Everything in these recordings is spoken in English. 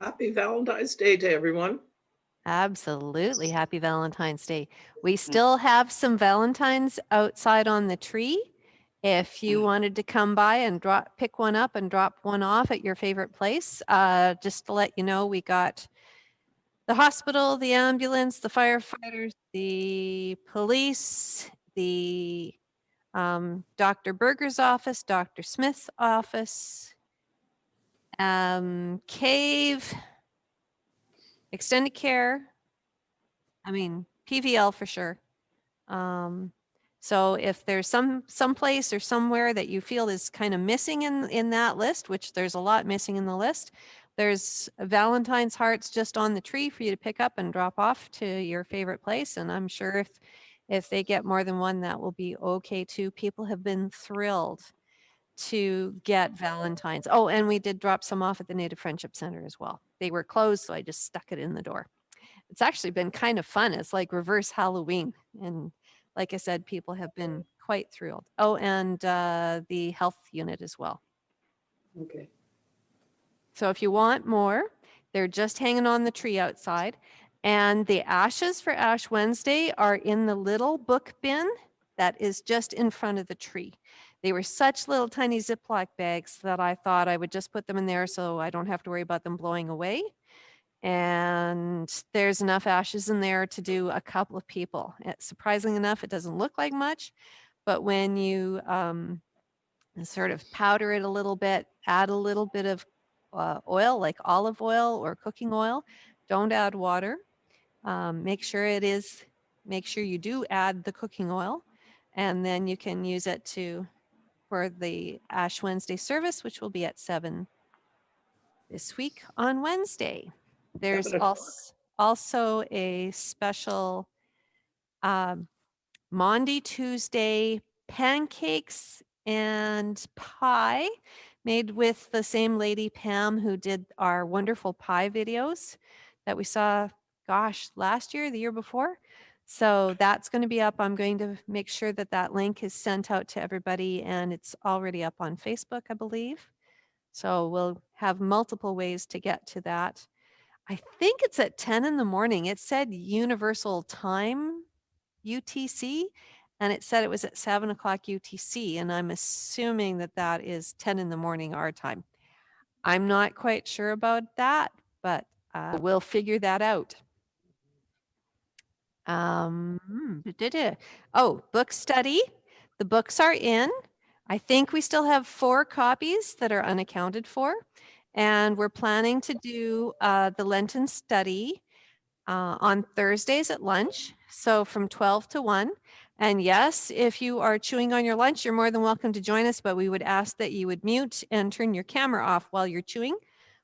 Happy Valentine's Day to everyone. Absolutely. Happy Valentine's Day. We still have some Valentines outside on the tree. If you wanted to come by and drop, pick one up and drop one off at your favorite place, uh, just to let you know, we got the hospital, the ambulance, the firefighters, the police, the um, Dr. Berger's office, Dr. Smith's office, um, cave, extended care. I mean, PVL for sure. Um, so if there's some some place or somewhere that you feel is kind of missing in in that list, which there's a lot missing in the list, there's Valentine's hearts just on the tree for you to pick up and drop off to your favorite place. And I'm sure if if they get more than one, that will be okay too. People have been thrilled to get Valentine's. Oh, and we did drop some off at the Native Friendship Center as well. They were closed, so I just stuck it in the door. It's actually been kind of fun. It's like reverse Halloween. And like I said, people have been quite thrilled. Oh, and uh, the health unit as well. Okay. So if you want more, they're just hanging on the tree outside. And the ashes for Ash Wednesday are in the little book bin that is just in front of the tree. They were such little tiny Ziploc bags that I thought I would just put them in there so I don't have to worry about them blowing away. And there's enough ashes in there to do a couple of people. It, surprising enough, it doesn't look like much, but when you um, sort of powder it a little bit, add a little bit of uh, oil like olive oil or cooking oil, don't add water. Um, make sure it is, make sure you do add the cooking oil and then you can use it to for the Ash Wednesday service, which will be at seven this week on Wednesday. There's also, also a special um, Maundy Tuesday pancakes and pie made with the same lady Pam who did our wonderful pie videos that we saw, gosh, last year, the year before. So that's going to be up. I'm going to make sure that that link is sent out to everybody and it's already up on Facebook, I believe. So we'll have multiple ways to get to that. I think it's at 10 in the morning. It said universal time UTC and it said it was at 7 o'clock UTC and I'm assuming that that is 10 in the morning our time. I'm not quite sure about that, but uh, we'll figure that out. Um, duh. oh, book study. The books are in. I think we still have four copies that are unaccounted for. And we're planning to do uh, the Lenten study uh, on Thursdays at lunch. So from 12 to 1. And yes, if you are chewing on your lunch, you're more than welcome to join us, but we would ask that you would mute and turn your camera off while you're chewing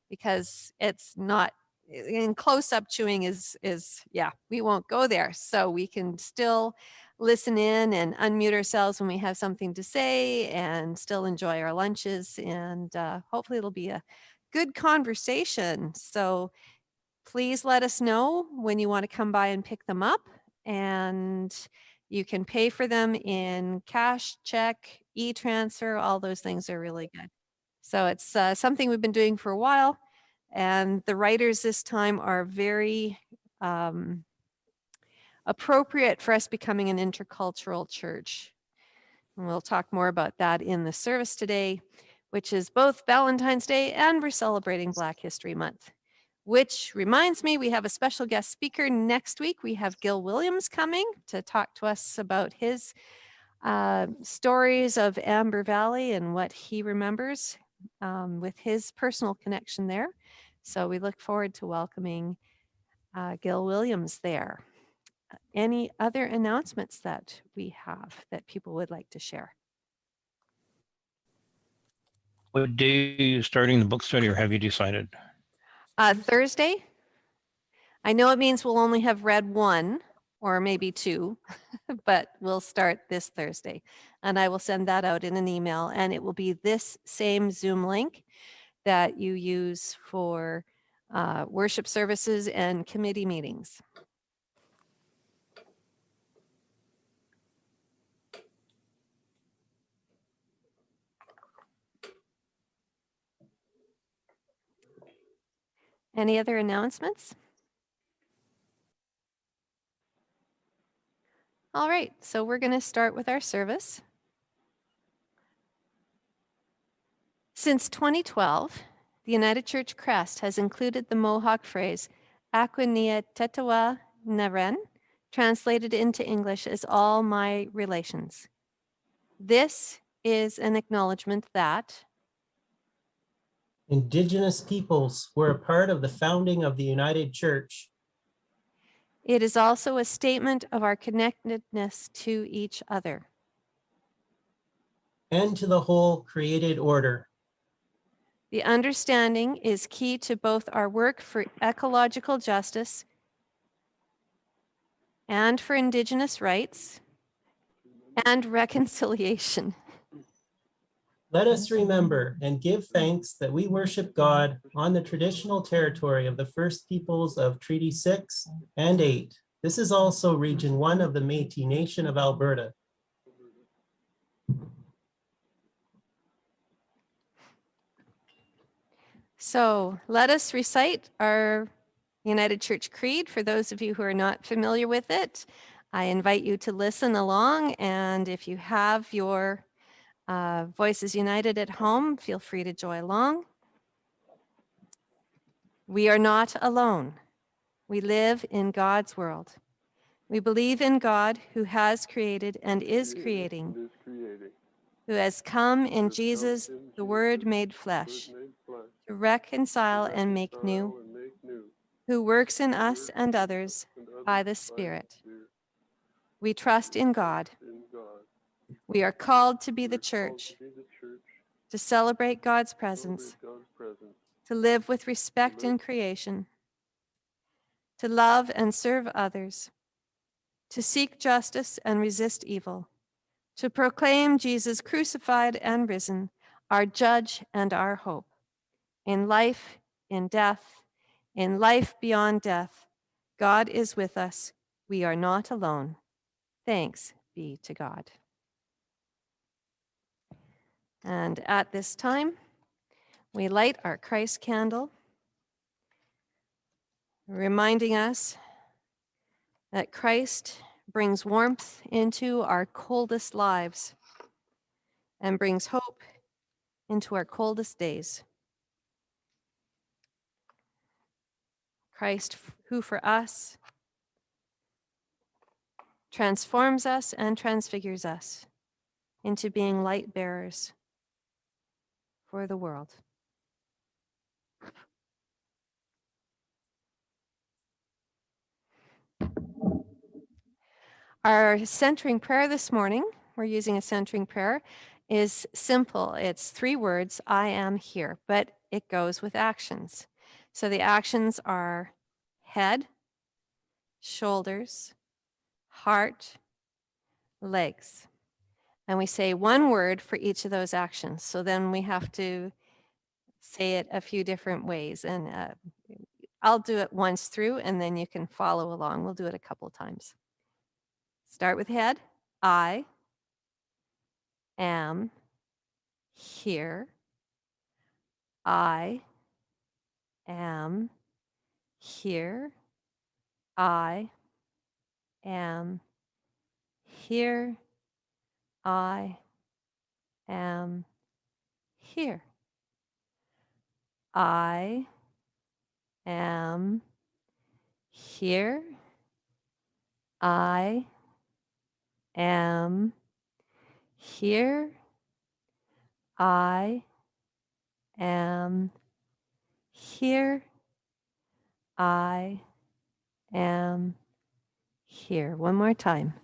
because it's not in close up chewing is is yeah we won't go there. So we can still listen in and unmute ourselves when we have something to say and still enjoy our lunches and uh, hopefully it'll be a good conversation. So please let us know when you want to come by and pick them up and you can pay for them in cash check e-transfer all those things are really good. So it's uh, something we've been doing for a while and the writers this time are very um, appropriate for us becoming an intercultural church. And we'll talk more about that in the service today, which is both Valentine's Day and we're celebrating Black History Month. Which reminds me, we have a special guest speaker next week. We have Gil Williams coming to talk to us about his uh, stories of Amber Valley and what he remembers um, with his personal connection there. So we look forward to welcoming uh, Gil Williams there. Uh, Any other announcements that we have that people would like to share? What day are you starting the book study or have you decided? Uh, Thursday? I know it means we'll only have read one or maybe two, but we'll start this Thursday. And I will send that out in an email and it will be this same Zoom link that you use for uh, worship services and committee meetings. Any other announcements? All right, so we're going to start with our service. Since 2012, the United Church crest has included the Mohawk phrase Aquania Tetawa Naren, translated into English as all my relations. This is an acknowledgement that Indigenous peoples were a part of the founding of the United Church. it is also a statement of our connectedness to each other. and to the whole created order. The understanding is key to both our work for ecological justice and for Indigenous rights and reconciliation. Let us remember and give thanks that we worship God on the traditional territory of the First Peoples of Treaty 6 and 8. This is also Region 1 of the Métis Nation of Alberta. So let us recite our United Church Creed for those of you who are not familiar with it. I invite you to listen along and if you have your uh, Voices United at home, feel free to join along. We are not alone. We live in God's world. We believe in God who has created and is creating, who has come in Who has come Jesus, the Word made flesh, made flesh, to reconcile and make new, who works in us and others by the Spirit. We trust in God. We are called to be the church, to celebrate God's presence, to live with respect in creation, to love and serve others, to seek justice and resist evil, to proclaim Jesus crucified and risen, our judge and our hope. In life, in death, in life beyond death, God is with us. We are not alone. Thanks be to God. And at this time, we light our Christ candle, reminding us that Christ brings warmth into our coldest lives and brings hope into our coldest days. Christ, who for us transforms us and transfigures us into being light bearers for the world. Our centering prayer this morning, we're using a centering prayer, is simple. It's three words I am here, but it goes with actions. So the actions are head, shoulders, heart, legs. And we say one word for each of those actions. So then we have to say it a few different ways. And uh, I'll do it once through and then you can follow along. We'll do it a couple times. Start with head. I am here. I am here. I am here. I am here. I am here. I am here. I am here. I am here. One more time.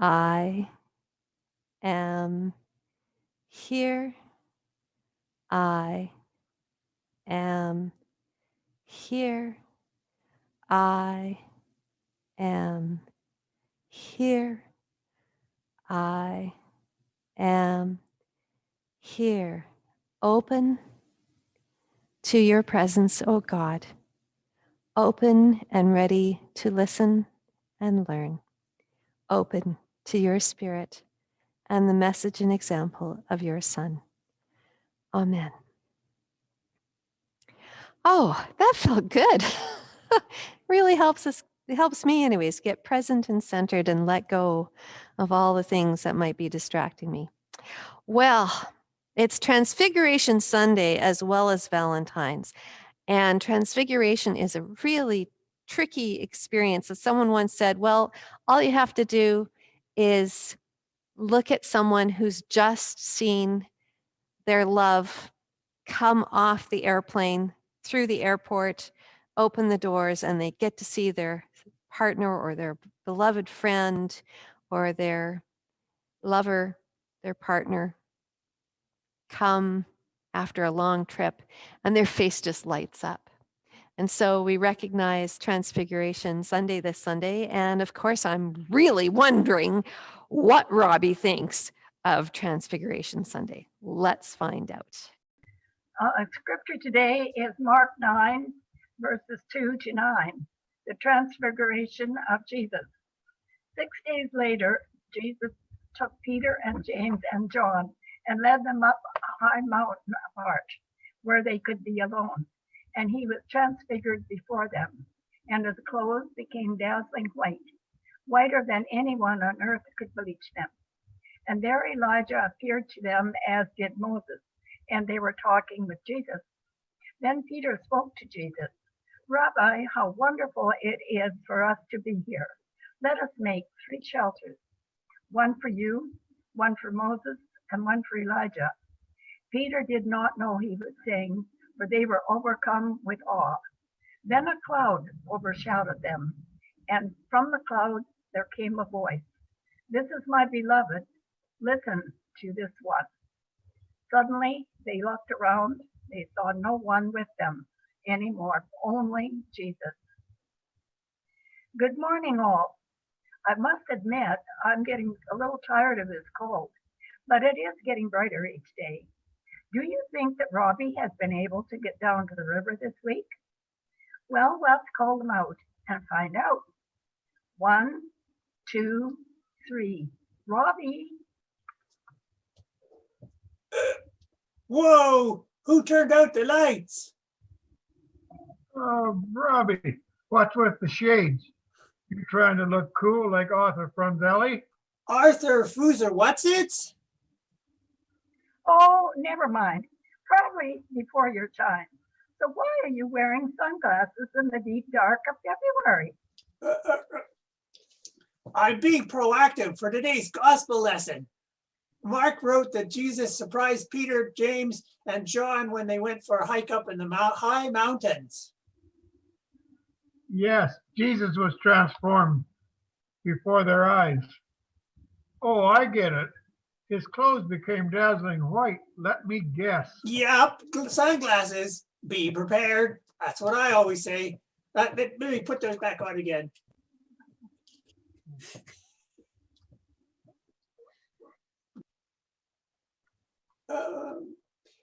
I am here. I am here. I am here. I am here. Open to your presence, O God. Open and ready to listen and learn. Open to your spirit and the message and example of your Son. Amen. Oh, that felt good. really helps us, it helps me anyways, get present and centered and let go of all the things that might be distracting me. Well, it's Transfiguration Sunday as well as Valentine's. And Transfiguration is a really tricky experience. As someone once said, well, all you have to do is look at someone who's just seen their love come off the airplane through the airport, open the doors, and they get to see their partner or their beloved friend or their lover, their partner come after a long trip and their face just lights up. And so we recognize Transfiguration Sunday this Sunday. And of course, I'm really wondering what Robbie thinks of Transfiguration Sunday. Let's find out. Uh, scripture today is Mark 9, verses 2 to 9, the transfiguration of Jesus. Six days later, Jesus took Peter and James and John and led them up a high mountain apart where they could be alone. And he was transfigured before them, and his clothes became dazzling white, whiter than anyone on earth could bleach them. And there Elijah appeared to them as did Moses, and they were talking with Jesus. Then Peter spoke to Jesus, Rabbi, how wonderful it is for us to be here. Let us make three shelters, one for you, one for Moses, and one for Elijah. Peter did not know he was saying, for they were overcome with awe. Then a cloud overshadowed them, and from the cloud there came a voice. This is my beloved, listen to this one. Suddenly they looked around, they saw no one with them anymore, only Jesus. Good morning all. I must admit, I'm getting a little tired of this cold, but it is getting brighter each day. Do you think that Robbie has been able to get down to the river this week? Well, let's call them out and find out. One, two, three. Robbie, Whoa! Who turned out the lights? Oh, Robbie, what's with the shades? You trying to look cool like Arthur Fronzelli? Arthur Foozer, what's it? Oh, never mind. Probably before your time. So why are you wearing sunglasses in the deep dark of February? Uh, uh, uh, I'm being proactive for today's gospel lesson. Mark wrote that Jesus surprised Peter, James, and John when they went for a hike up in the high mountains. Yes, Jesus was transformed before their eyes. Oh, I get it. His clothes became dazzling white. Let me guess. Yep, sunglasses. Be prepared. That's what I always say. Uh, let me put those back on again. Um,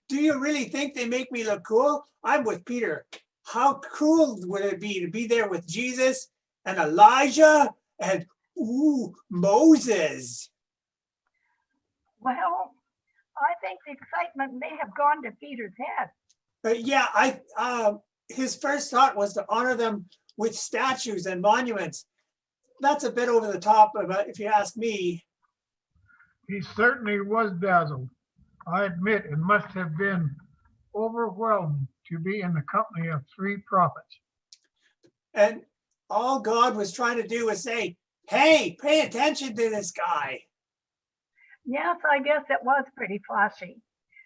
do you really think they make me look cool? I'm with Peter. How cool would it be to be there with Jesus and Elijah and ooh, Moses? Well, I think the excitement may have gone to Peter's head. Uh, yeah, I uh, his first thought was to honor them with statues and monuments. That's a bit over the top, of it, if you ask me. He certainly was dazzled. I admit it must have been overwhelming to be in the company of three prophets. And all God was trying to do was say, "Hey, pay attention to this guy." Yes, I guess it was pretty flashy.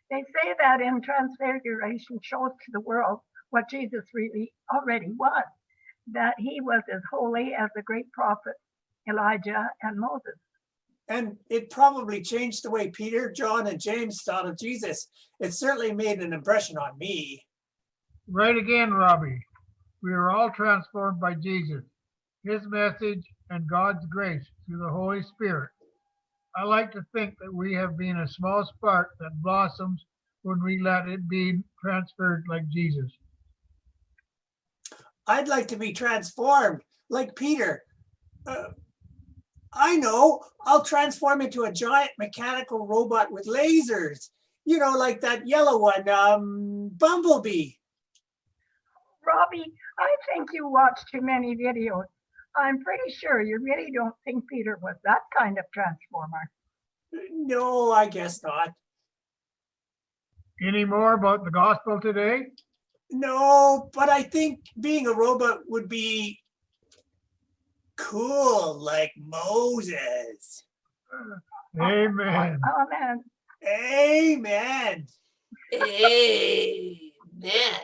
They say that in Transfiguration shows to the world what Jesus really already was, that he was as holy as the great prophets Elijah and Moses. And it probably changed the way Peter, John, and James thought of Jesus. It certainly made an impression on me. Right again, Robbie. We are all transformed by Jesus, his message, and God's grace through the Holy Spirit. I like to think that we have been a small spark that blossoms when we let it be transferred like Jesus. I'd like to be transformed like Peter. Uh, I know, I'll transform into a giant mechanical robot with lasers. You know, like that yellow one, um, Bumblebee. Robbie, I think you watch too many videos. I'm pretty sure you really don't think Peter was that kind of transformer. No, I guess not. Any more about the gospel today? No, but I think being a robot would be cool like Moses. Uh, amen. Amen. Amen. Amen.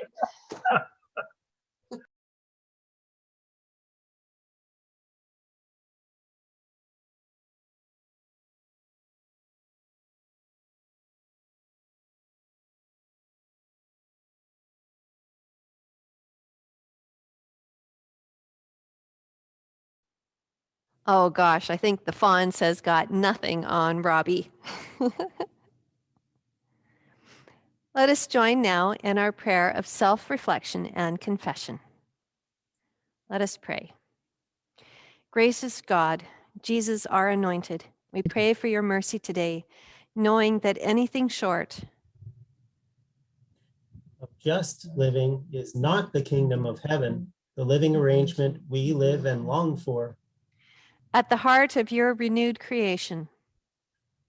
Oh gosh, I think the Fonz has got nothing on Robbie. Let us join now in our prayer of self-reflection and confession. Let us pray. Gracious God, Jesus, our anointed, we pray for your mercy today, knowing that anything short Of just living is not the kingdom of heaven, the living arrangement we live and long for at the heart of your renewed creation.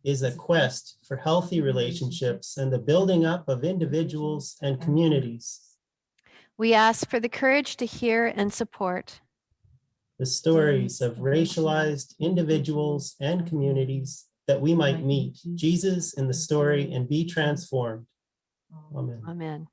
is a quest for healthy relationships and the building up of individuals and communities. We ask for the courage to hear and support The stories of racialized individuals and communities that we might meet Jesus in the story and be transformed. Amen. Amen.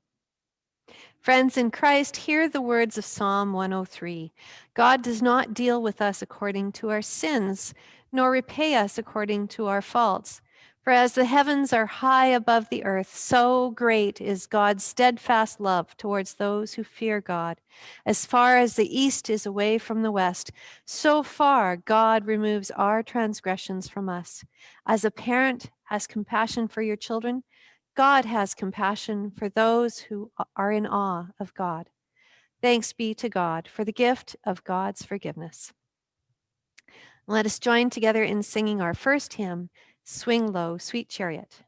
Friends in Christ, hear the words of Psalm 103. God does not deal with us according to our sins, nor repay us according to our faults. For as the heavens are high above the earth, so great is God's steadfast love towards those who fear God. As far as the east is away from the west, so far God removes our transgressions from us. As a parent has compassion for your children, God has compassion for those who are in awe of God. Thanks be to God for the gift of God's forgiveness. Let us join together in singing our first hymn, Swing Low, Sweet Chariot.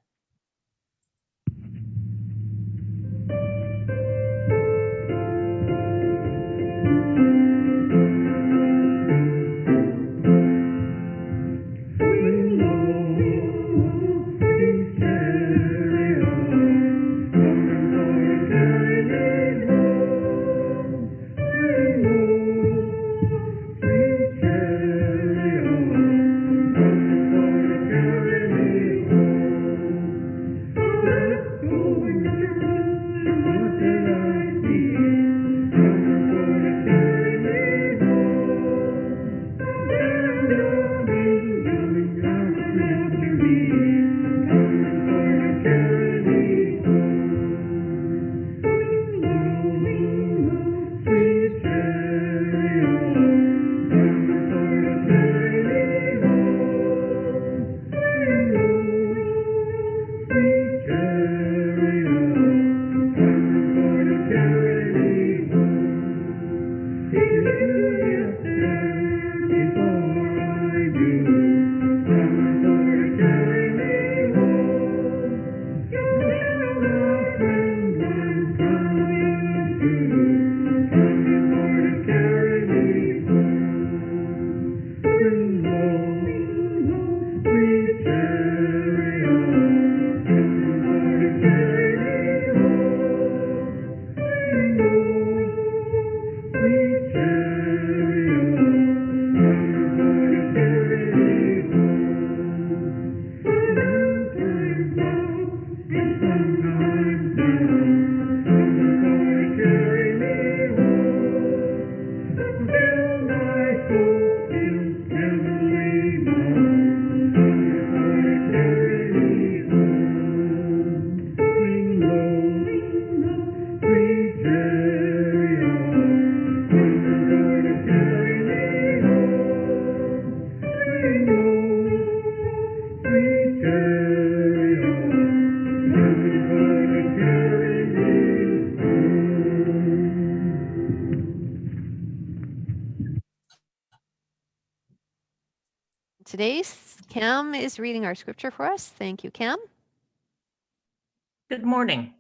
Is reading our scripture for us. Thank you, Cam. Good morning.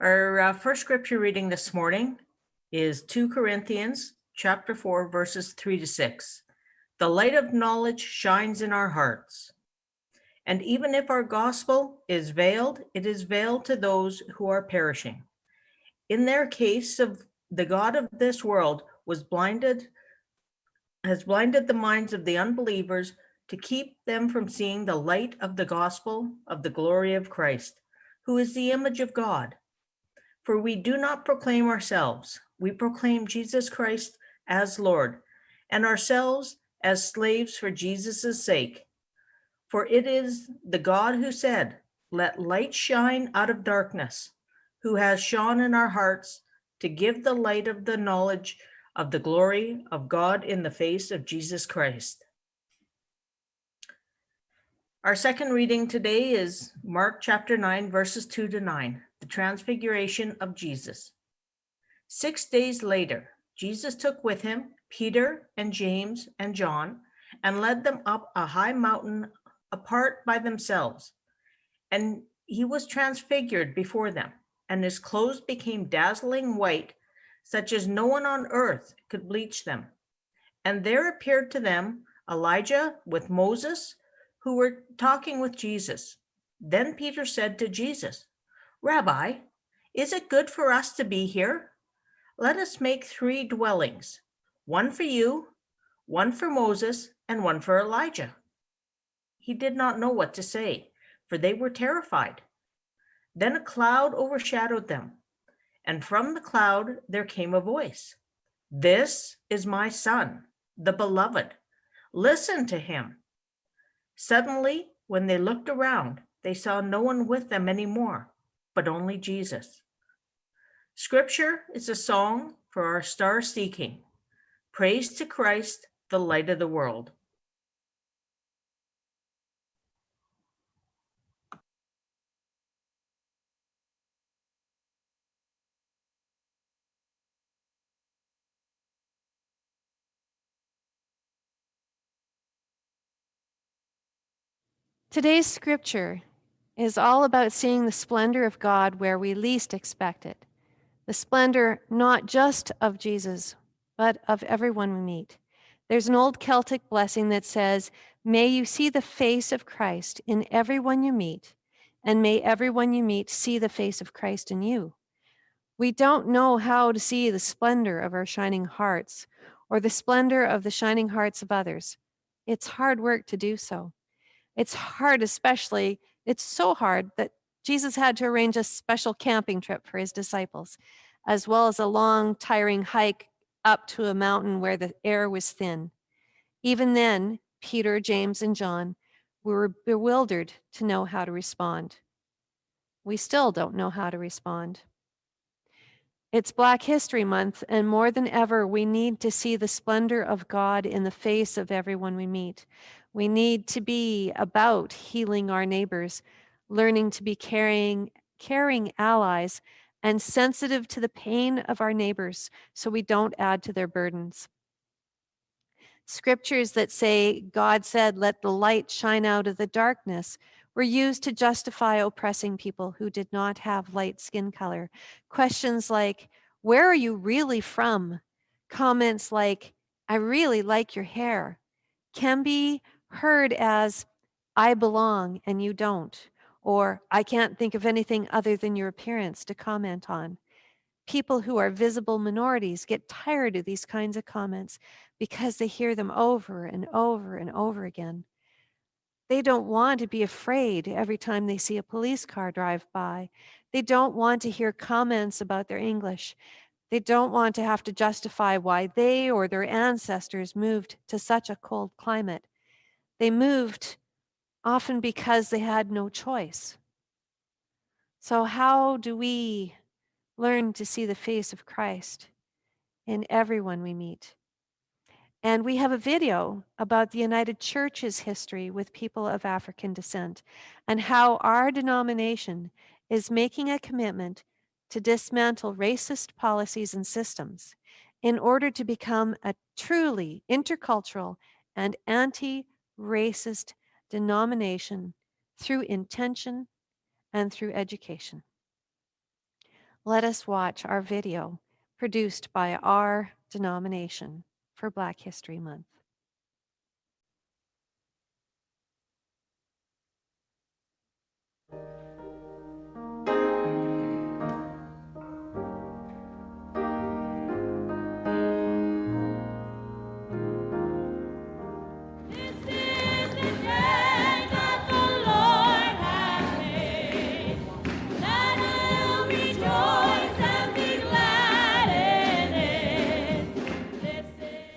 Our uh, first scripture reading this morning is 2 Corinthians chapter 4 verses 3 to 6. The light of knowledge shines in our hearts. And even if our gospel is veiled, it is veiled to those who are perishing. In their case of the God of this world was blinded, has blinded the minds of the unbelievers to keep them from seeing the light of the gospel of the glory of Christ, who is the image of God. For we do not proclaim ourselves, we proclaim Jesus Christ as Lord, and ourselves as slaves for Jesus' sake. For it is the God who said, Let light shine out of darkness, who has shone in our hearts to give the light of the knowledge of the glory of God in the face of Jesus Christ. Our second reading today is Mark chapter 9, verses 2 to 9, the transfiguration of Jesus. Six days later, Jesus took with him Peter and James and John and led them up a high mountain apart by themselves. And he was transfigured before them, and his clothes became dazzling white, such as no one on earth could bleach them. And there appeared to them Elijah with Moses, who were talking with Jesus. Then Peter said to Jesus, Rabbi, is it good for us to be here? Let us make three dwellings, one for you, one for Moses, and one for Elijah. He did not know what to say, for they were terrified. Then a cloud overshadowed them, and from the cloud there came a voice This is my son, the beloved. Listen to him. Suddenly, when they looked around, they saw no one with them anymore, but only Jesus. Scripture is a song for our star seeking. Praise to Christ, the light of the world. Today's scripture is all about seeing the splendor of God where we least expect it. The splendor not just of Jesus, but of everyone we meet. There's an old Celtic blessing that says, May you see the face of Christ in everyone you meet, and may everyone you meet see the face of Christ in you. We don't know how to see the splendor of our shining hearts or the splendor of the shining hearts of others. It's hard work to do so. It's hard, especially, it's so hard that Jesus had to arrange a special camping trip for his disciples, as well as a long, tiring hike up to a mountain where the air was thin. Even then, Peter, James, and John were bewildered to know how to respond. We still don't know how to respond. It's Black History Month, and more than ever, we need to see the splendor of God in the face of everyone we meet. We need to be about healing our neighbors, learning to be caring, caring allies, and sensitive to the pain of our neighbors so we don't add to their burdens. Scriptures that say, God said, let the light shine out of the darkness, were used to justify oppressing people who did not have light skin color. Questions like, where are you really from? Comments like, I really like your hair, can be heard as, I belong and you don't, or I can't think of anything other than your appearance to comment on. People who are visible minorities get tired of these kinds of comments because they hear them over and over and over again. They don't want to be afraid every time they see a police car drive by. They don't want to hear comments about their English. They don't want to have to justify why they or their ancestors moved to such a cold climate. They moved often because they had no choice. So, how do we learn to see the face of Christ in everyone we meet? And we have a video about the United Church's history with people of African descent and how our denomination is making a commitment to dismantle racist policies and systems in order to become a truly intercultural and anti racist denomination through intention and through education. Let us watch our video produced by our denomination for Black History Month.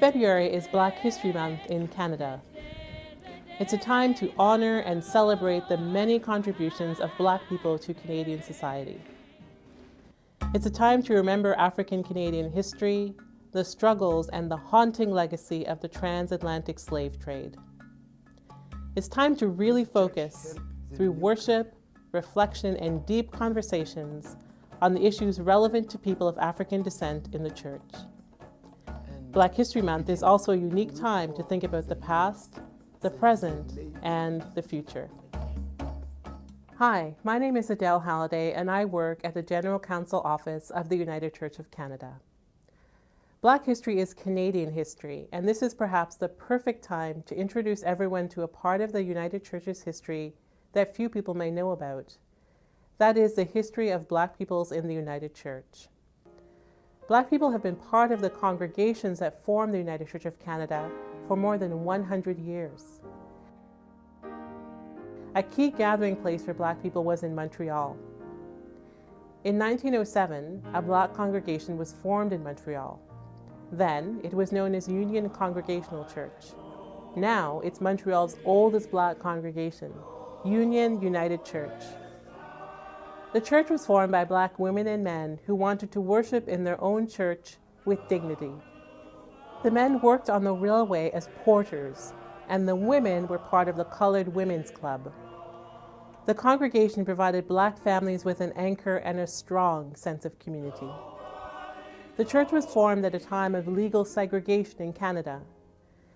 February is Black History Month in Canada. It's a time to honor and celebrate the many contributions of Black people to Canadian society. It's a time to remember African Canadian history, the struggles, and the haunting legacy of the transatlantic slave trade. It's time to really focus, through worship, reflection, and deep conversations, on the issues relevant to people of African descent in the church. Black History Month is also a unique time to think about the past, the present, and the future. Hi, my name is Adele Halliday, and I work at the General Council Office of the United Church of Canada. Black history is Canadian history, and this is perhaps the perfect time to introduce everyone to a part of the United Church's history that few people may know about. That is the history of Black peoples in the United Church. Black people have been part of the congregations that form the United Church of Canada for more than 100 years. A key gathering place for Black people was in Montreal. In 1907, a Black congregation was formed in Montreal. Then, it was known as Union Congregational Church. Now, it's Montreal's oldest Black congregation, Union United Church. The church was formed by Black women and men who wanted to worship in their own church with dignity. The men worked on the railway as porters, and the women were part of the Colored Women's Club. The congregation provided Black families with an anchor and a strong sense of community. The church was formed at a time of legal segregation in Canada,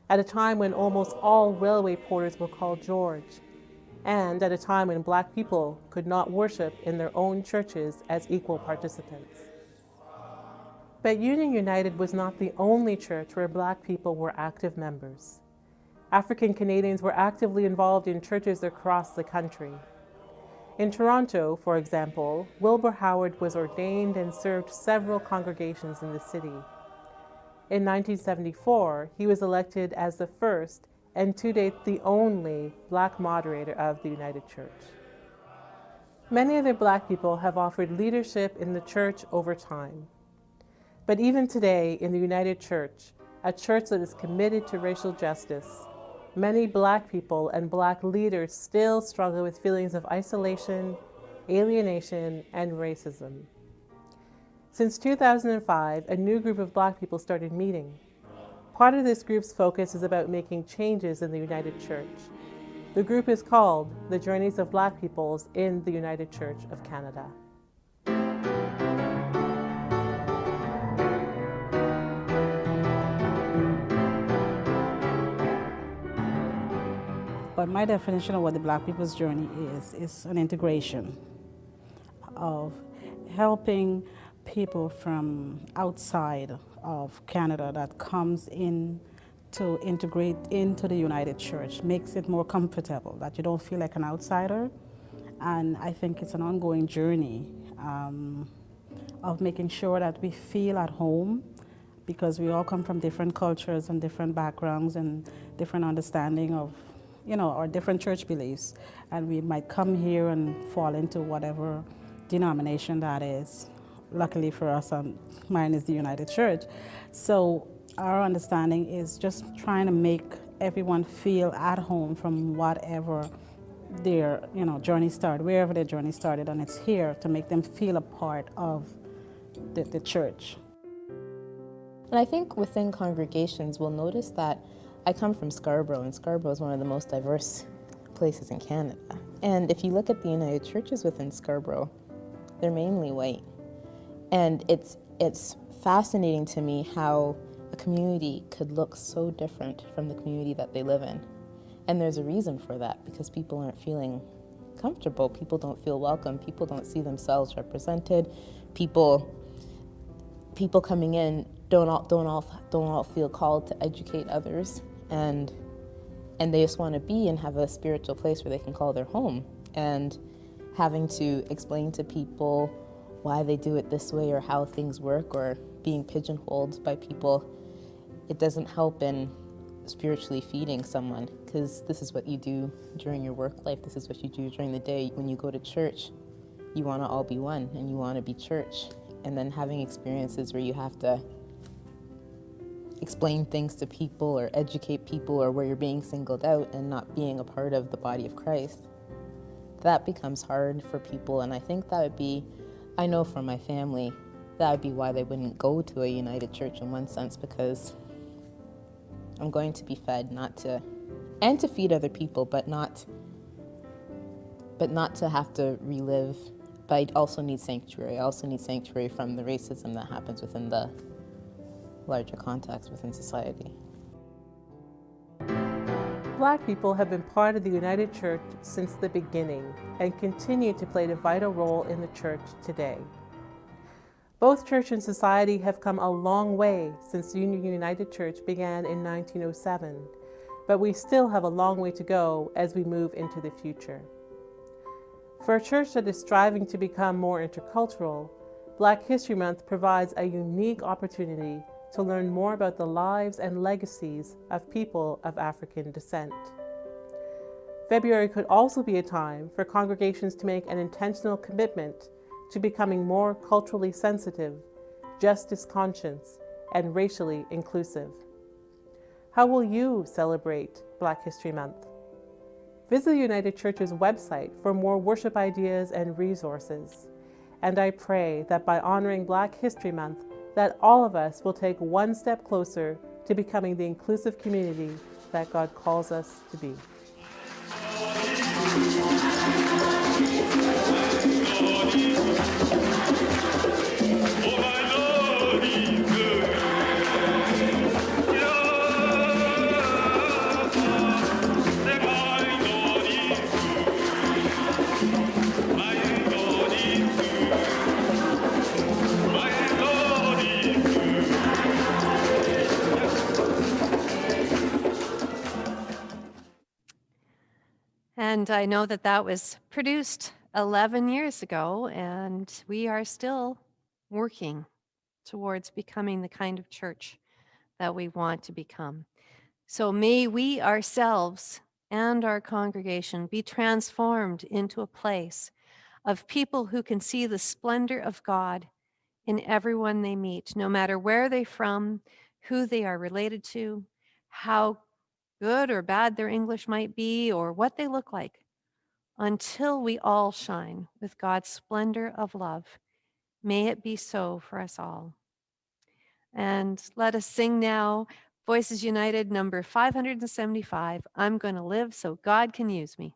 at a time when almost all railway porters were called George, and at a time when Black people could not worship in their own churches as equal participants. But Union United was not the only church where Black people were active members. African Canadians were actively involved in churches across the country. In Toronto, for example, Wilbur Howard was ordained and served several congregations in the city. In 1974, he was elected as the first and to date the only Black moderator of the United Church. Many other Black people have offered leadership in the church over time. But even today in the United Church, a church that is committed to racial justice, many Black people and Black leaders still struggle with feelings of isolation, alienation, and racism. Since 2005, a new group of Black people started meeting. Part of this group's focus is about making changes in the United Church. The group is called the Journeys of Black Peoples in the United Church of Canada. But my definition of what the Black people's journey is, is an integration of helping people from outside of Canada that comes in to integrate into the United Church, makes it more comfortable, that you don't feel like an outsider. And I think it's an ongoing journey um, of making sure that we feel at home because we all come from different cultures and different backgrounds and different understanding of you know, our different church beliefs. And we might come here and fall into whatever denomination that is. Luckily for us, um, mine is the United Church. So our understanding is just trying to make everyone feel at home from whatever their you know, journey started, wherever their journey started, and it's here to make them feel a part of the, the church. And I think within congregations, we'll notice that I come from Scarborough, and Scarborough is one of the most diverse places in Canada. And if you look at the United Churches within Scarborough, they're mainly white. And it's, it's fascinating to me how a community could look so different from the community that they live in. And there's a reason for that, because people aren't feeling comfortable. People don't feel welcome. People don't see themselves represented. People people coming in don't all don't all don't all feel called to educate others and and they just want to be and have a spiritual place where they can call their home and having to explain to people why they do it this way or how things work or being pigeonholed by people it doesn't help in spiritually feeding someone because this is what you do during your work life. This is what you do during the day. When you go to church you want to all be one and you want to be church. And then having experiences where you have to explain things to people or educate people or where you're being singled out and not being a part of the body of Christ that becomes hard for people. And I think that would be I know from my family that would be why they wouldn't go to a united church in one sense because I'm going to be fed not to and to feed other people but not but not to have to relive. But I also need sanctuary. I also need sanctuary from the racism that happens within the larger context within society Black people have been part of the United Church since the beginning and continue to play a vital role in the church today. Both church and society have come a long way since Union United Church began in 1907, but we still have a long way to go as we move into the future. For a church that is striving to become more intercultural, Black History Month provides a unique opportunity to learn more about the lives and legacies of people of African descent. February could also be a time for congregations to make an intentional commitment to becoming more culturally sensitive, justice conscious, and racially inclusive. How will you celebrate Black History Month? Visit the United Church's website for more worship ideas and resources. And I pray that by honoring Black History Month, that all of us will take one step closer to becoming the inclusive community that God calls us to be. And I know that that was produced 11 years ago, and we are still working towards becoming the kind of church that we want to become. So may we ourselves and our congregation be transformed into a place of people who can see the splendor of God in everyone they meet, no matter where they're from, who they are related to, how good or bad their English might be, or what they look like, until we all shine with God's splendor of love. May it be so for us all. And let us sing now Voices United number 575. I'm going to live so God can use me.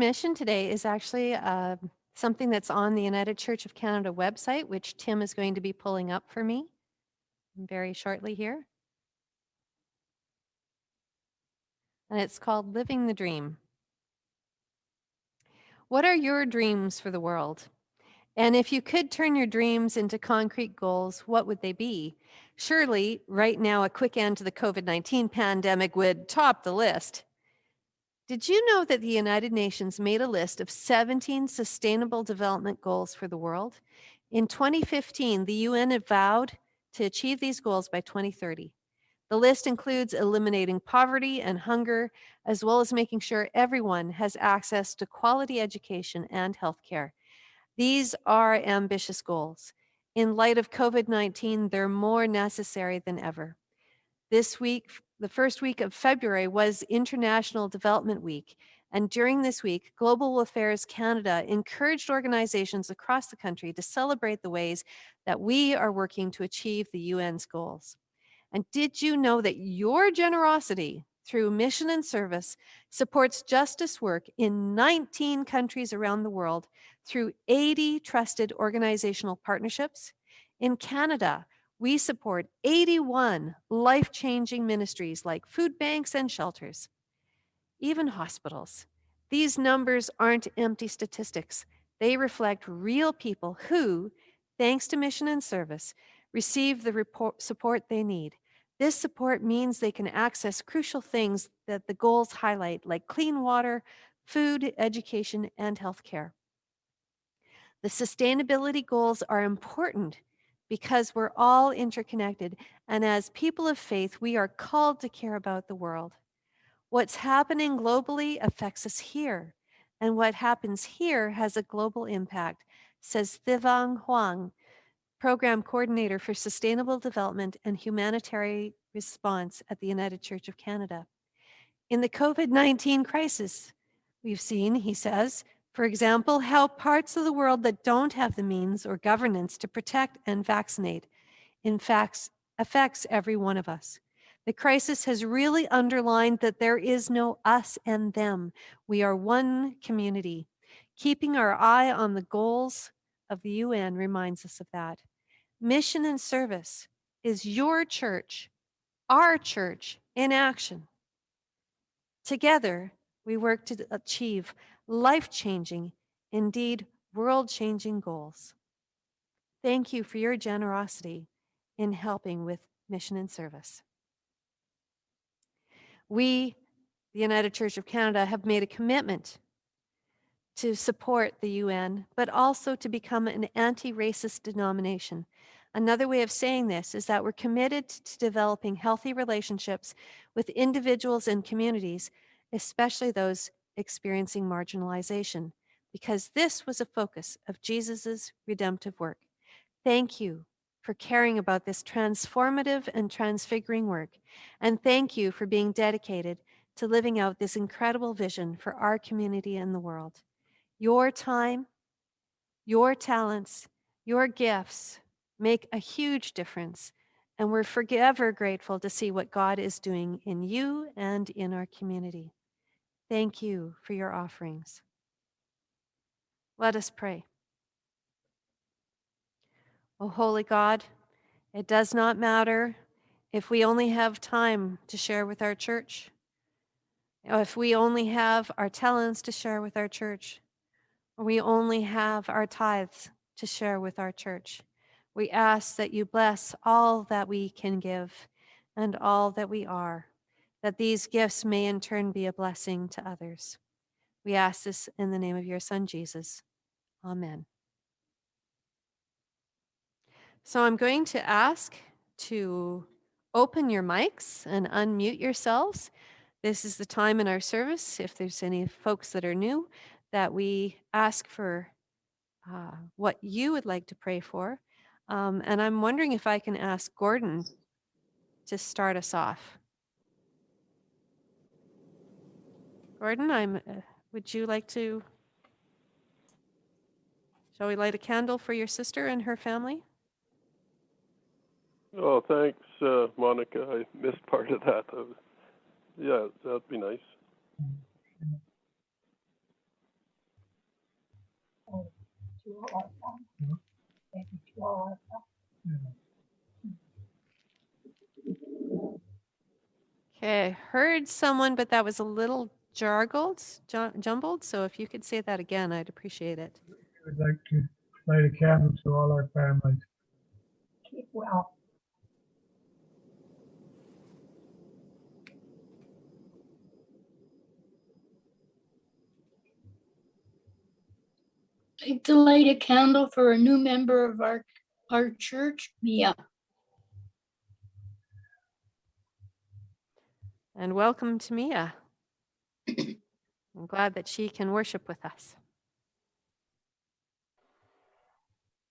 Mission today is actually uh, something that's on the United Church of Canada website, which Tim is going to be pulling up for me very shortly here. And it's called Living the Dream. What are your dreams for the world? And if you could turn your dreams into concrete goals, what would they be? Surely, right now, a quick end to the COVID 19 pandemic would top the list. Did you know that the United Nations made a list of 17 sustainable development goals for the world? In 2015, the UN vowed to achieve these goals by 2030. The list includes eliminating poverty and hunger, as well as making sure everyone has access to quality education and healthcare. These are ambitious goals. In light of COVID 19, they're more necessary than ever. This week, the first week of February, was International Development Week. And during this week, Global Affairs Canada encouraged organizations across the country to celebrate the ways that we are working to achieve the UN's goals. And did you know that your generosity through mission and service supports justice work in 19 countries around the world through 80 trusted organizational partnerships? In Canada, we support 81 life changing ministries like food banks and shelters, even hospitals. These numbers aren't empty statistics, they reflect real people who, thanks to mission and service, receive the support they need. This support means they can access crucial things that the goals highlight, like clean water, food, education, and healthcare. The sustainability goals are important because we're all interconnected, and as people of faith, we are called to care about the world. What's happening globally affects us here, and what happens here has a global impact, says Thivang Huang, Program Coordinator for Sustainable Development and Humanitarian Response at the United Church of Canada. In the COVID 19 crisis, we've seen, he says, for example, how parts of the world that don't have the means or governance to protect and vaccinate, in fact, affects every one of us. The crisis has really underlined that there is no us and them. We are one community. Keeping our eye on the goals of the UN reminds us of that. Mission and service is your church, our church in action. Together, we work to achieve life changing, indeed world changing goals. Thank you for your generosity in helping with mission and service. We, the United Church of Canada, have made a commitment to support the UN, but also to become an anti racist denomination. Another way of saying this is that we're committed to developing healthy relationships with individuals and communities, especially those experiencing marginalization, because this was a focus of Jesus' redemptive work. Thank you for caring about this transformative and transfiguring work, and thank you for being dedicated to living out this incredible vision for our community and the world. Your time, your talents, your gifts make a huge difference, and we're forever grateful to see what God is doing in you and in our community. Thank you for your offerings. Let us pray. O holy God, it does not matter if we only have time to share with our church, if we only have our talents to share with our church, or we only have our tithes to share with our church. We ask that you bless all that we can give and all that we are, that these gifts may in turn be a blessing to others. We ask this in the name of your Son, Jesus. Amen. So I'm going to ask to open your mics and unmute yourselves. This is the time in our service, if there's any folks that are new, that we ask for uh, what you would like to pray for. Um, and I'm wondering if I can ask Gordon to start us off. Gordon, I'm, uh, would you like to, shall we light a candle for your sister and her family? Oh, thanks, uh, Monica. I missed part of that. Uh, yeah, that'd be nice. two all at once. Maybe two all at once. Okay, heard someone, but that was a little jargled, jumbled. So if you could say that again, I'd appreciate it. We'd like to light a candle to all our families. Keep well. like to light a candle for a new member of our, our church, Mia. And welcome to Mia. I'm glad that she can worship with us.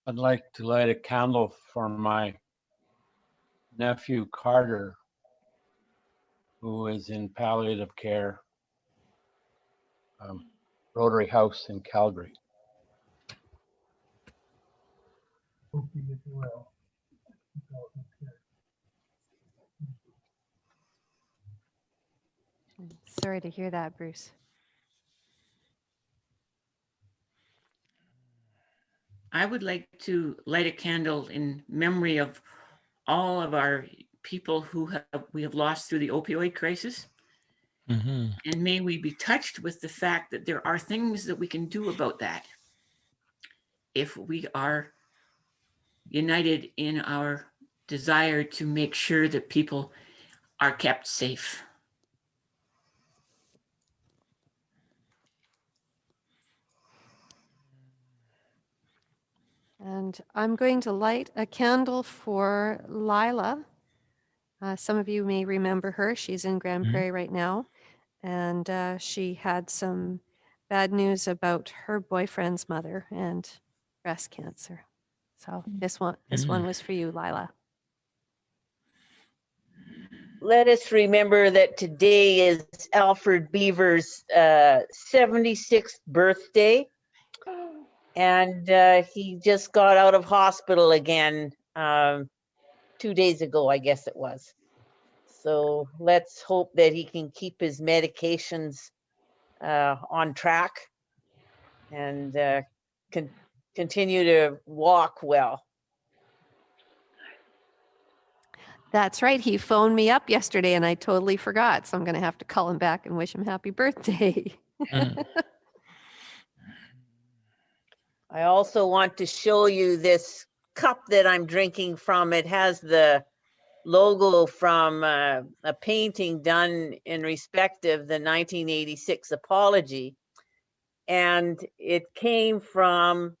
I'd like to light a candle for my nephew Carter, who is in palliative care, um, Rotary House in Calgary. Hope you get well. Sorry to hear that, Bruce. I would like to light a candle in memory of all of our people who have, we have lost through the opioid crisis. Mhm. And may we be touched with the fact that there are things that we can do about that. If we are united in our desire to make sure that people are kept safe. And I'm going to light a candle for Lila. Uh, some of you may remember her. She's in Grande Mhm. Prairie right now. And uh, she had some bad news about her boyfriend's mother and breast cancer. So this one, this one Mm. was for you, Lila. let us remember that today is Alfred Beaver's uh, 76th birthday. And uh, he just got out of hospital again um, two days ago, I guess it was. So let's hope that he can keep his medications uh, on track and uh, con- continue to walk well. That's right. He phoned me up yesterday and I totally forgot. So I'm going to have to call him back and wish him happy birthday. Mm. I also want to show you this cup that I'm drinking from. It has the logo from uh, a painting done in respect of the 1986 apology. And it came from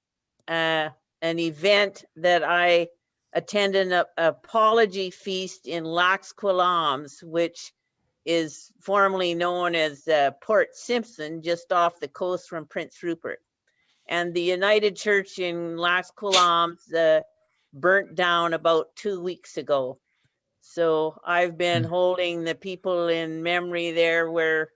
uh, an event that I attended an apology feast in Lax Kw'alaams, which is formerly known as uh, Port Simpson, just off the coast from Prince Rupert and the United Church in Lax Kw'alaams uh, burnt down about two weeks ago. So I've been holding the people in memory there where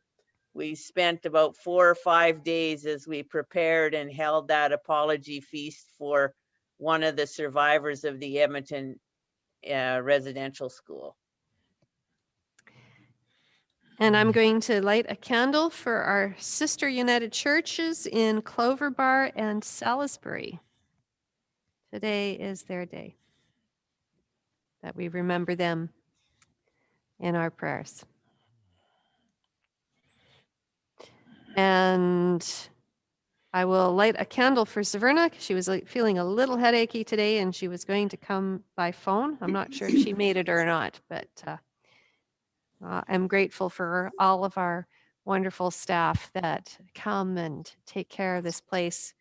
we spent about four or five days as we prepared and held that apology feast for one of the survivors of the Edmonton uh, residential school. And I'm going to light a candle for our sister United Churches in Clover Bar and Salisbury. Today is their day. That we remember them in our prayers. And I will light a candle for Severna. 'cause She was like, feeling a little headachy today and she was going to come by phone. I'm not sure if she made it or not, but uh, uh, I'm grateful for all of our wonderful staff that come and take care of this place.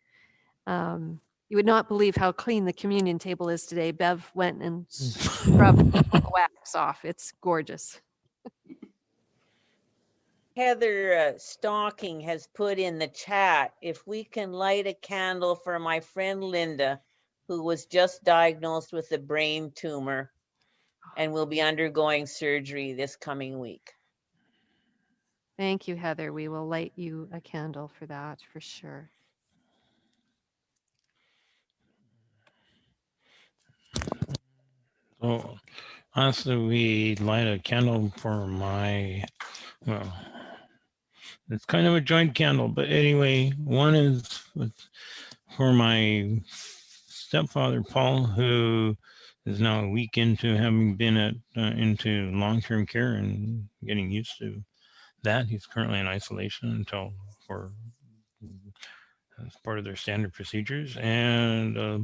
Um, you would not believe how clean the communion table is today. Bev went and scrubbed the wax off. It's gorgeous. Heather uh, Stocking has put in the chat, if we can light a candle for my friend Linda, who was just diagnosed with a brain tumor and will be undergoing surgery this coming week. Thank you, Heather. We will light you a candle for that for sure. So honestly, we light a candle for my, well, it's kind of a joint candle, but anyway, one is with for my stepfather, Paul, who is now a week into having been at uh, into long-term care and getting used to that. He's currently in isolation until for as part of their standard procedures and uh,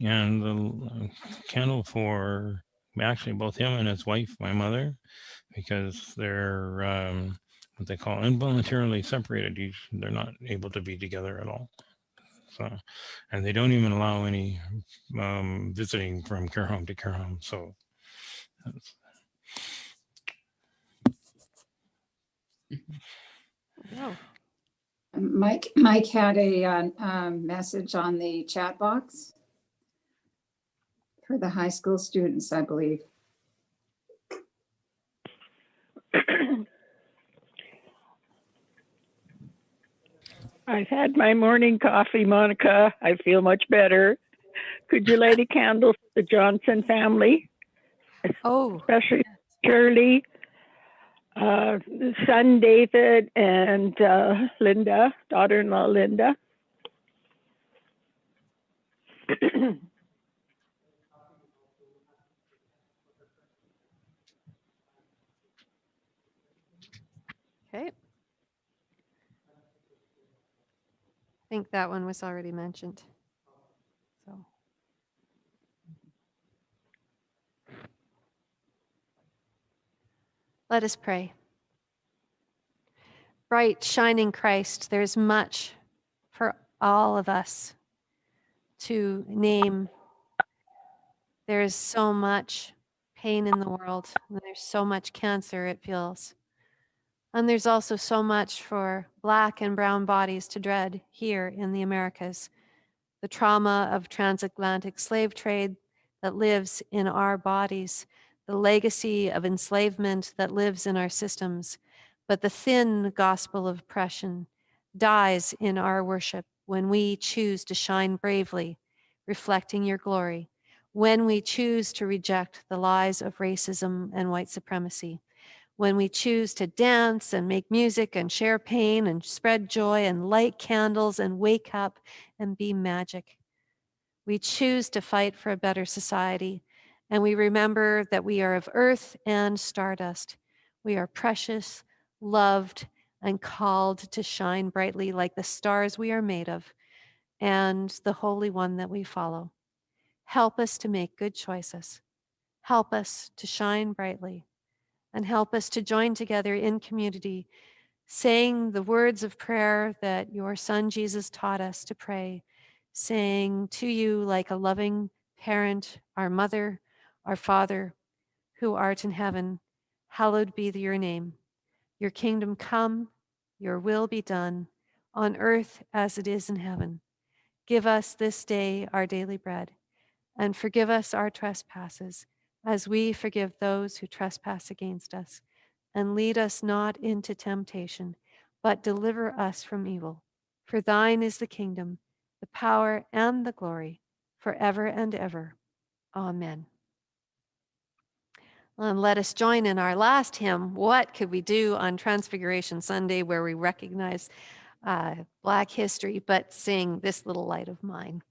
and the candle for actually both him and his wife, my mother, because they're um, what they call involuntarily separated. They're not able to be together at all. So, and they don't even allow any um, visiting from care home to care home. So, that's- Mike, Mike had a uh, um, message on the chat box for the high school students, I believe. I've had my morning coffee, Monica. I feel much better. Could you light a candle for the Johnson family? Oh. Especially Shirley, uh, son David, and uh, Linda, daughter-in-law Linda. Okay. I think that one was already mentioned. So. Let us pray. Bright, shining Christ, there's much for all of us to name. There's so much pain in the world. There's so much cancer, it feels. And there's also so much for Black and Brown bodies to dread here in the Americas. The trauma of transatlantic slave trade that lives in our bodies, the legacy of enslavement that lives in our systems. But the thin gospel of oppression dies in our worship when we choose to shine bravely, reflecting your glory, when we choose to reject the lies of racism and white supremacy when we choose to dance and make music and share pain and spread joy and light candles and wake up and be magic. We choose to fight for a better society, and we remember that we are of earth and stardust. We are precious, loved, and called to shine brightly like the stars we are made of and the Holy One that we follow. Help us to make good choices. Help us to shine brightly and help us to join together in community, saying the words of prayer that your son Jesus taught us to pray, saying to you like a loving parent, our mother, our father, who art in heaven, hallowed be your name. Your kingdom come, your will be done on earth as it is in heaven. Give us this day our daily bread and forgive us our trespasses as we forgive those who trespass against us. And lead us not into temptation, but deliver us from evil. For thine is the kingdom, the power, and the glory, forever and ever. Amen. And let us join in our last hymn, What Could We Do on Transfiguration Sunday, where we recognize uh, Black history, but sing This Little Light of Mine.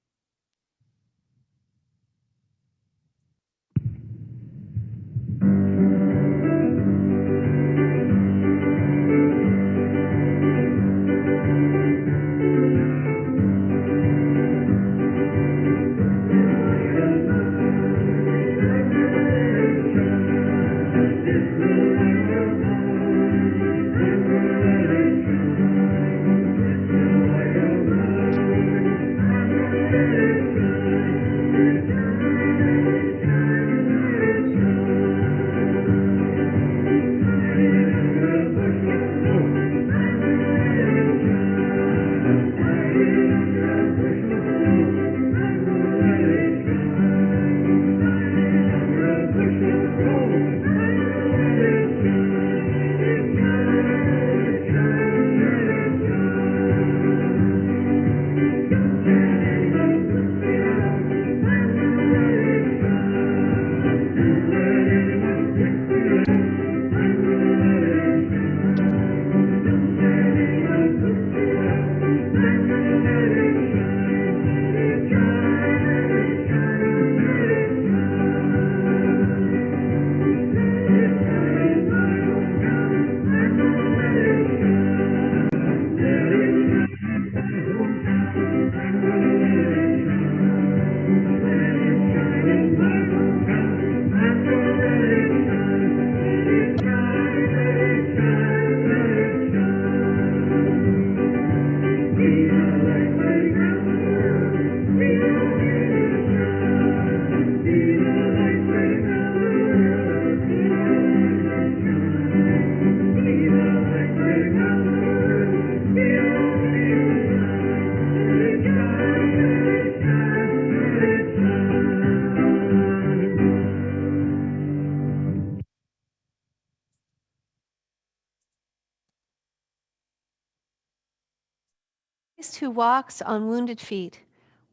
Walks on wounded feet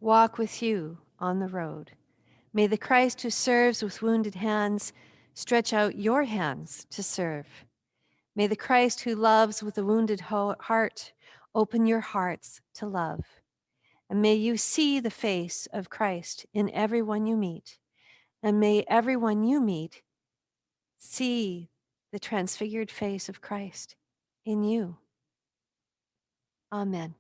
walk with you on the road. May the Christ who serves with wounded hands stretch out your hands to serve. May the Christ who loves with a wounded heart open your hearts to love. And may you see the face of Christ in everyone you meet. And may everyone you meet see the transfigured face of Christ in you. Amen.